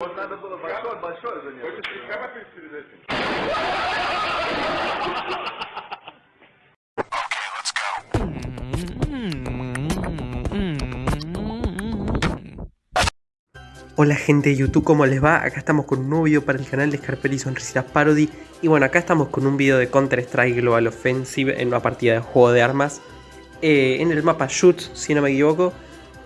Вот надо было большое, большое занятие. Хочешь капать перед этим? Hola gente de YouTube, ¿cómo les va? Acá estamos con un nuevo video para el canal de Scarpelli Sonrisitas Parody Y bueno, acá estamos con un video de Counter-Strike Global Offensive en una partida de juego de armas eh, En el mapa Shoot, si no me equivoco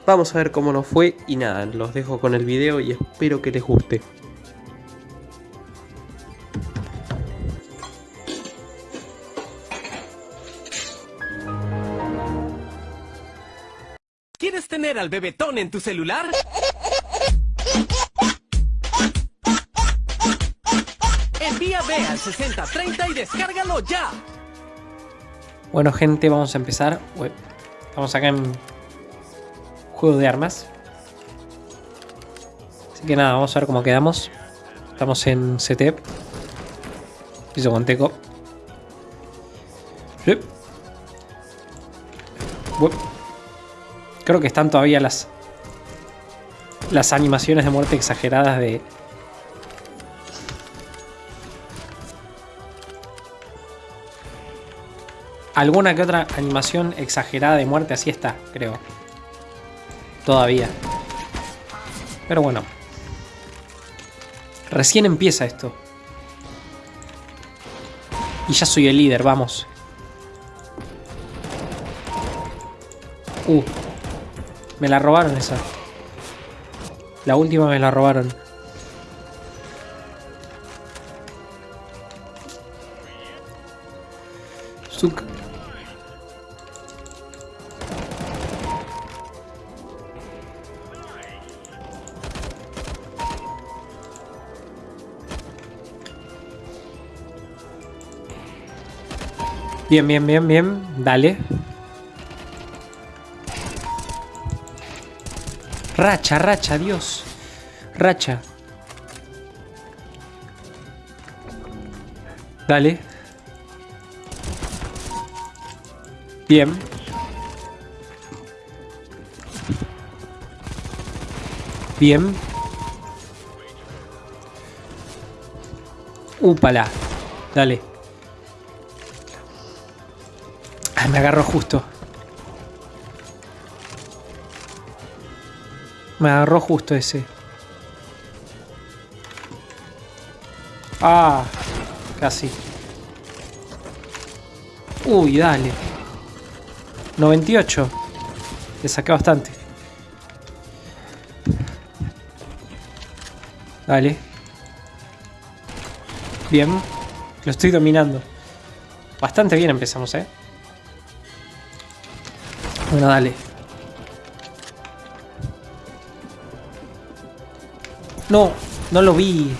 Vamos a ver cómo nos fue y nada, los dejo con el video y espero que les guste ¿Quieres tener al bebetón en tu celular? Envía B al 6030 y descárgalo ya. Bueno gente, vamos a empezar Estamos acá en Juego de armas. Así que nada, vamos a ver cómo quedamos. Estamos en CTEP Piso con Teco. Creo que están todavía las Las animaciones de muerte exageradas de Alguna que otra animación exagerada de muerte así está, creo. Todavía. Pero bueno. Recién empieza esto. Y ya soy el líder, vamos. Uh. Me la robaron esa. La última me la robaron. Bien, bien, bien, bien. Dale. Racha, racha, Dios. Racha. Dale. Bien. Bien. Úpala. Dale. Me agarró justo. Me agarró justo ese. Ah, casi. Uy, dale. 98. Le saqué bastante. Dale. Bien. Lo estoy dominando. Bastante bien empezamos, ¿eh? Dale. No, no lo vi.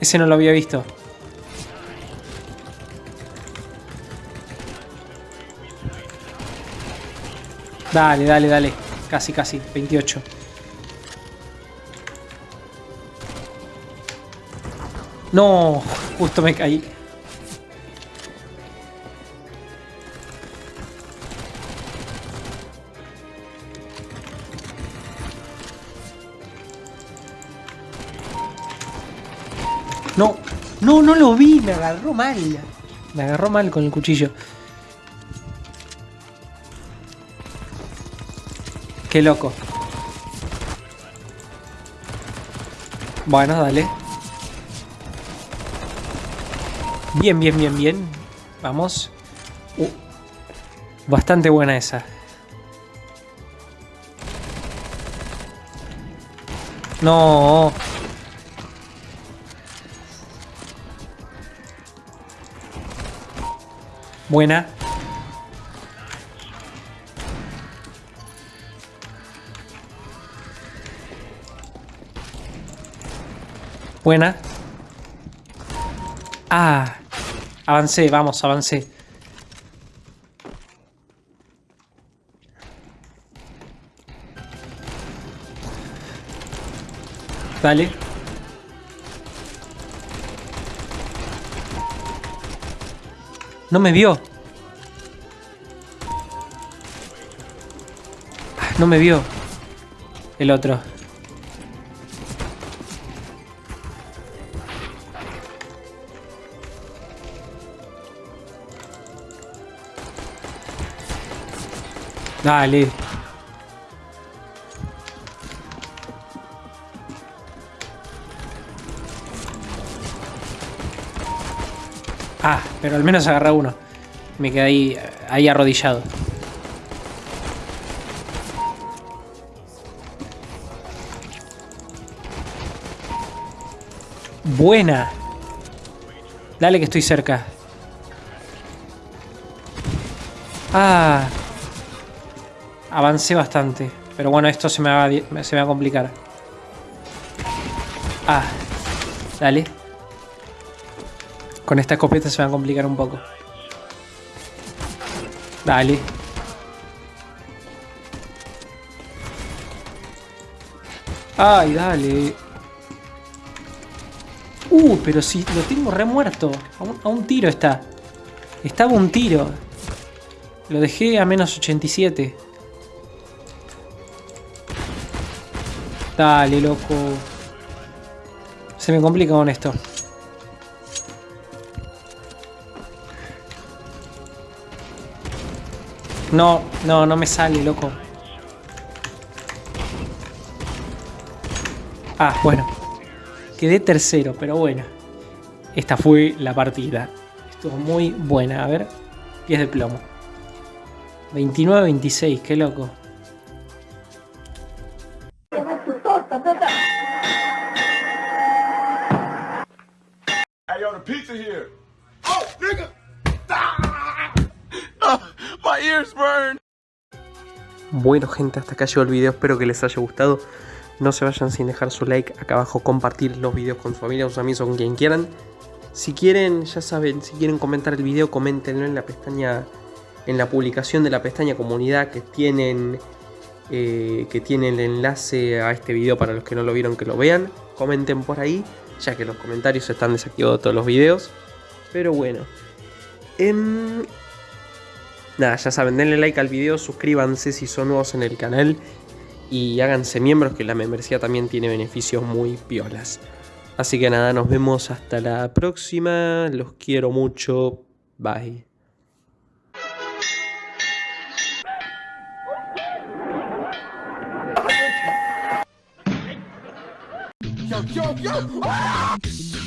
Ese no lo había visto. Dale, dale, dale. Casi, casi. 28. No, justo me caí. No, no, no lo vi, me agarró mal. Me agarró mal con el cuchillo. Qué loco. Bueno, dale. Bien, bien, bien, bien. Vamos. Uh, bastante buena esa. No. Buena. Buena. Ah. Avancé, vamos, avancé. Dale. No me vio. no me vio. El otro. Dale. Pero al menos agarré uno. Me quedé ahí, arrodillado. Buena. Dale que estoy cerca. Ah. Avancé bastante. Pero bueno, esto se me va, se me va a complicar. Ah. Dale. Con esta escopeta se va a complicar un poco. Dale. Ay, dale. Uh, pero si lo tengo remuerto. A un, a un tiro está. Estaba un tiro. Lo dejé a menos 87. Dale, loco. Se me complica con esto. No, no, no me sale, loco. Ah, bueno. Quedé tercero, pero bueno. Esta fue la partida. Estuvo muy buena. A ver. Pies de plomo. 29-26, qué loco. Bueno gente, hasta acá llegó el video, espero que les haya gustado. No se vayan sin dejar su like acá abajo, compartir los videos con su familia, sus amigos con quien quieran. Si quieren, ya saben, si quieren comentar el video, coméntenlo en la pestaña, en la publicación de la pestaña comunidad que tienen, eh, que tiene el enlace a este video para los que no lo vieron que lo vean. Comenten por ahí, ya que los comentarios están desactivados todos los videos. Pero bueno. Em, Nada, ya saben, denle like al video, suscríbanse si son nuevos en el canal y háganse miembros que la membresía también tiene beneficios muy piolas. Así que nada, nos vemos hasta la próxima, los quiero mucho, bye. Yo, yo.